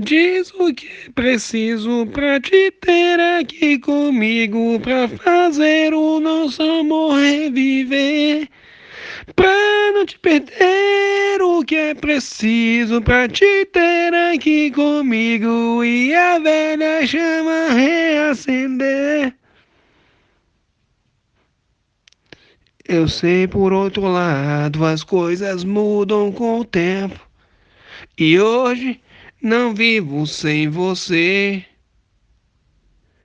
Diz o que preciso pra te ter aqui comigo, pra fazer o nosso amor reviver. Pra não te perder, o que é preciso pra te ter aqui comigo e a velha chama reacender. Eu sei por outro lado, as coisas mudam com o tempo. E hoje não vivo sem você.